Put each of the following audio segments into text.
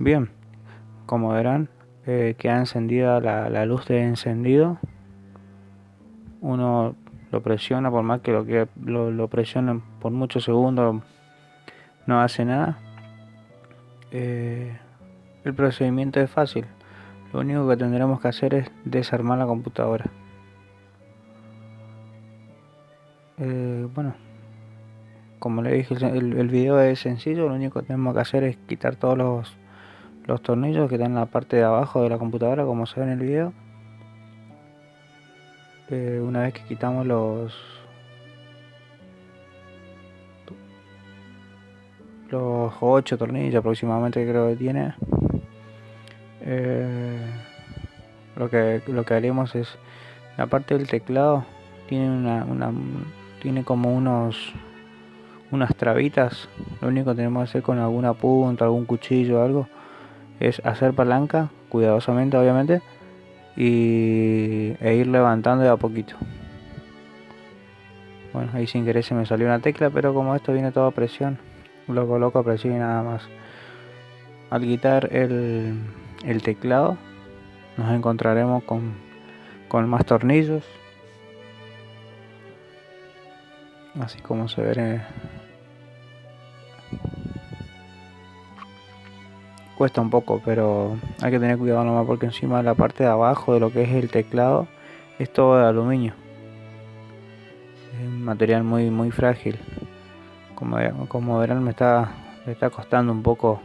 Bien, como verán, eh, queda encendida la, luz de encendido. Uno lo presiona, por más que lo, que lo, presionen por muchos segundos, no hace nada. Eh, el procedimiento es fácil. Lo único que tendremos que hacer es desarmar la computadora. Eh, bueno, como le dije, el, el, video es sencillo. Lo único que tenemos que hacer es quitar todos los, los tornillos que están en la parte de abajo de la computadora, como se ve en el video. Eh, una vez que quitamos los los 8 tornillos aproximadamente creo que tiene eh, lo que lo que haremos es la parte del teclado tiene una, una tiene como unos unas trabitas lo único que tenemos que hacer con alguna punta algún cuchillo algo es hacer palanca cuidadosamente obviamente y, e ir levantando de a poquito. Bueno ahí sin querer se me salió una tecla pero como esto viene todo a presión lo coloco a presión y nada más. Al quitar el, el teclado nos encontraremos con, con más tornillos. Así como se ve cuesta un poco pero hay que tener cuidado nomás porque encima la parte de abajo de lo que es el teclado es todo de aluminio. Es un material muy muy frágil. Como, como verán me está, me está costando un poco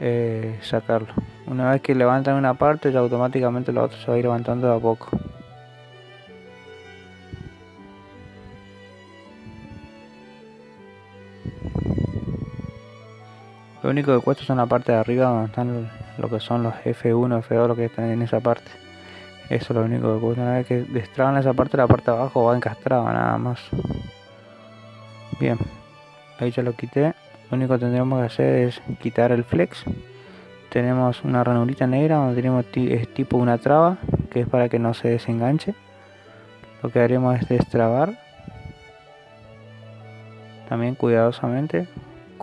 eh, sacarlo. Una vez que levantan una parte ya automáticamente la otra se va a ir levantando de a poco Lo único que cuesta son la parte de arriba donde están lo que son los F1, F2, lo que están en esa parte. Eso es lo único que cuesta. Una vez que destraban esa parte, la parte de abajo va encastrada nada más. Bien, ahí ya lo quité. Lo único que tendremos que hacer es quitar el flex. Tenemos una ranurita negra donde tenemos tipo una traba, que es para que no se desenganche. Lo que haremos es destrabar. También cuidadosamente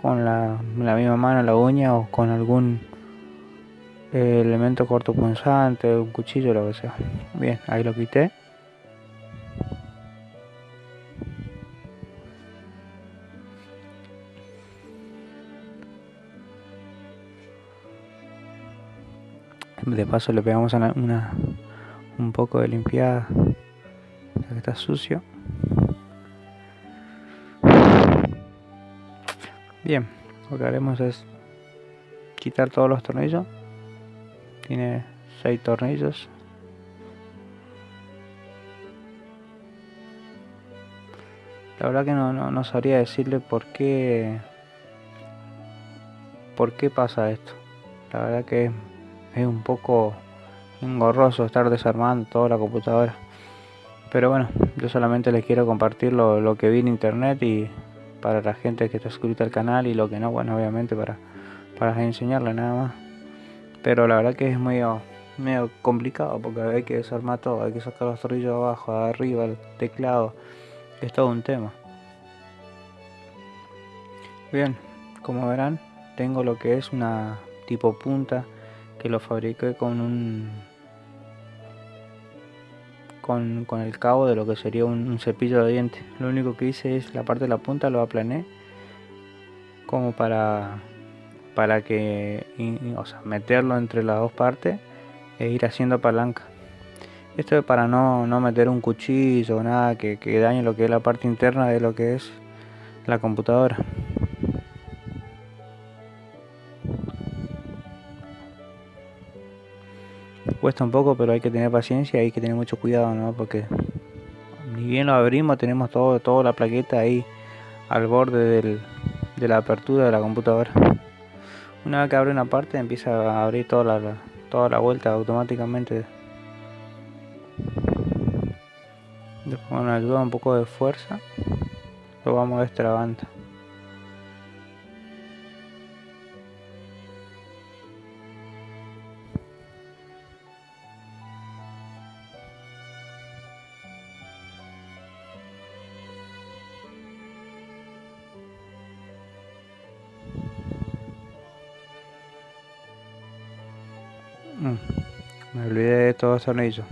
con la, misma mano la uña o con algún eh, elemento cortopunzante, un cuchillo, lo que sea. Bien, ahí lo quité. De paso le pegamos una, un poco de limpiada, ya que está sucio. Bien, lo que haremos es quitar todos los tornillos. Tiene 6 tornillos. La verdad que no, no, sabría decirle por qué por qué pasa esto. La verdad que es un poco engorroso estar desarmando toda la computadora. Pero bueno, yo solamente les quiero compartir lo, lo que vi en internet y para la gente que está suscrita al canal y lo que no, bueno, obviamente para, para enseñarle nada más. Pero la verdad que es medio, medio complicado porque hay que desarmar todo, hay que sacar los tornillos abajo, arriba, el teclado, es todo un tema. Bien, como verán, tengo lo que es una tipo punta que lo fabriqué con un con, el cabo de lo que sería un, cepillo de dientes. Lo único que hice es la parte de la punta lo aplané como para para que o sea, meterlo entre las dos partes e ir haciendo palanca. Esto es para no, no meter un cuchillo o nada que, que dañe lo que es la parte interna de lo que es la computadora. Cuesta un poco, pero hay que tener paciencia y hay que tener mucho cuidado, ¿no? Porque ni bien lo abrimos, tenemos todo, toda la plaqueta ahí al borde de la apertura de la computadora. Una vez que abre una parte, empieza a abrir toda la, toda la vuelta automáticamente. Después con ayuda un poco de fuerza, lo vamos destrabando. Mm, me olvidé de estos dos tornillos.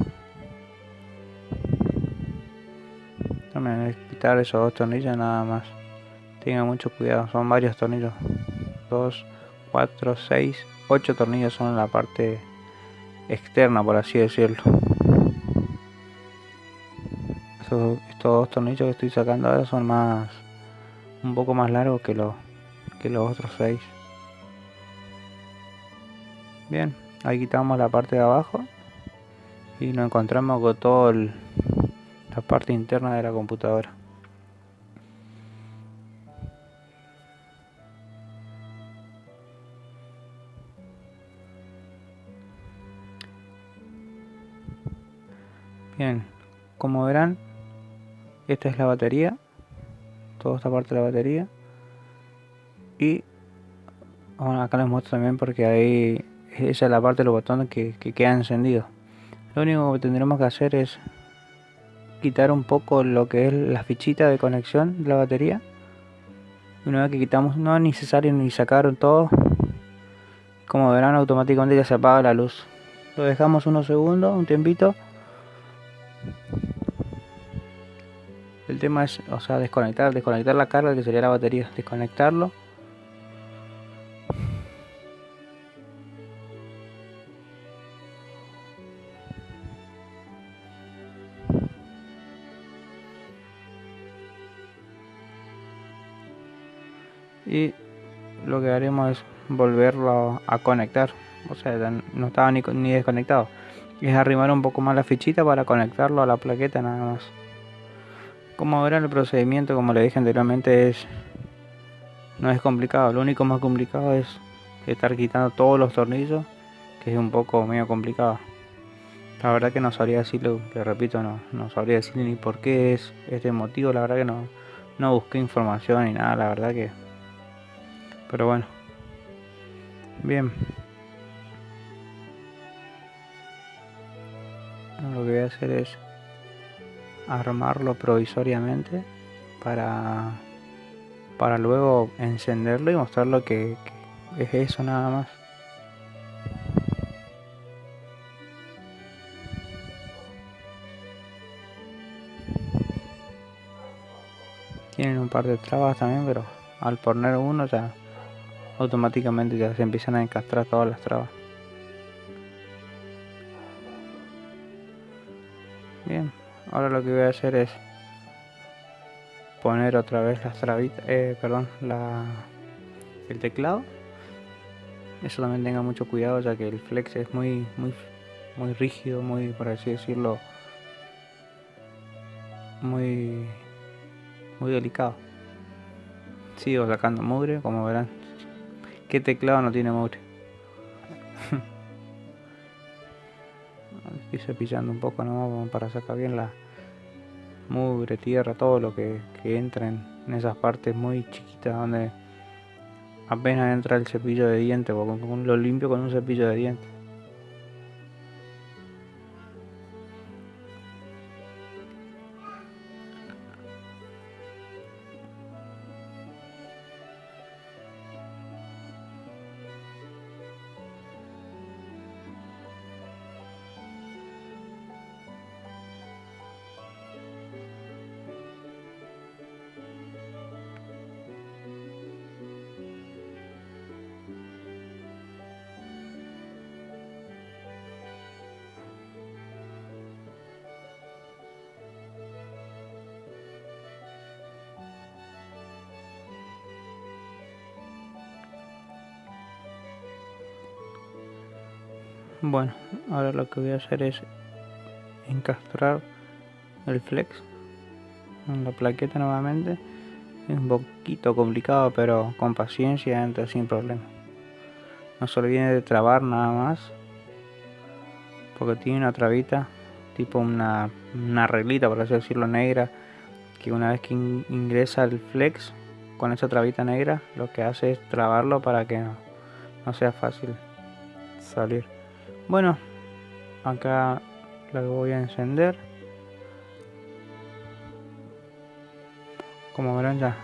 También quitar esos dos tornillos nada más. Tenga mucho cuidado, son varios tornillos. 2, 4, 6, 8 tornillos son en la parte externa, por así decirlo. Estos, dos tornillos que estoy sacando ahora son más un poco más largos que los que los otros 6. Bien, ahí quitamos la parte de abajo y nos encontramos con toda la parte interna de la computadora. Bien, como verán, esta es la batería, toda esta parte de la batería. Y acá les muestro también porque ahí esa es la parte de los botones que, que quedan encendidos. Lo único que tendremos que hacer es quitar un poco lo que es la fichita de conexión de la batería. Una vez que quitamos, no es necesario ni sacar todo. Como verán, automáticamente ya se apaga la luz. Lo dejamos unos segundos, un tiempito el tema es, o sea, desconectar, desconectar la carga que sería la batería, desconectarlo. Y lo que haremos es volverlo a conectar. O sea, no estaba ni, ni desconectado es arrimar un poco más la fichita para conectarlo a la plaqueta nada más. Como verán el procedimiento, como le dije anteriormente, es no es complicado. Lo único más complicado es estar quitando todos los tornillos, que es un poco medio complicado. La verdad que no sabría decirlo, le repito, no, no sabría decir ni por qué es este motivo. La verdad que no, no busqué información ni nada, la verdad que... Pero bueno. Bien. lo que voy a hacer es armarlo provisoriamente para para luego encenderlo y mostrarlo que, que es eso nada más tienen un par de trabas también pero al poner uno ya automáticamente ya se empiezan a encastrar todas las trabas Bien, ahora lo que voy a hacer es poner otra vez las trabitas, eh, perdón, la, el teclado. Eso también tenga mucho cuidado ya que el flex es muy, muy, muy rígido, muy, por así decirlo, muy, muy delicado. Sigo sacando mugre, como verán. ¿Qué teclado no tiene mugre? estoy cepillando un poco nomás para sacar bien la mugre, tierra, todo lo que, que entra en, en, esas partes muy chiquitas donde apenas entra el cepillo de dientes, porque lo limpio con un cepillo de dientes. Bueno, ahora lo que voy a hacer es encastrar el flex en la plaqueta nuevamente. Es un poquito complicado, pero con paciencia entra sin problema. No se olviden de trabar nada más, porque tiene una trabita, tipo una, una reglita, por así decirlo, negra, que una vez que ingresa el flex con esa trabita negra, lo que hace es trabarlo para que no sea fácil salir. Bueno, acá la voy a encender. Como verán ya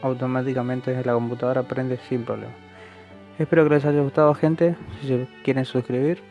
automáticamente desde la computadora prende sin problema. Espero que les haya gustado gente. Si quieren suscribir,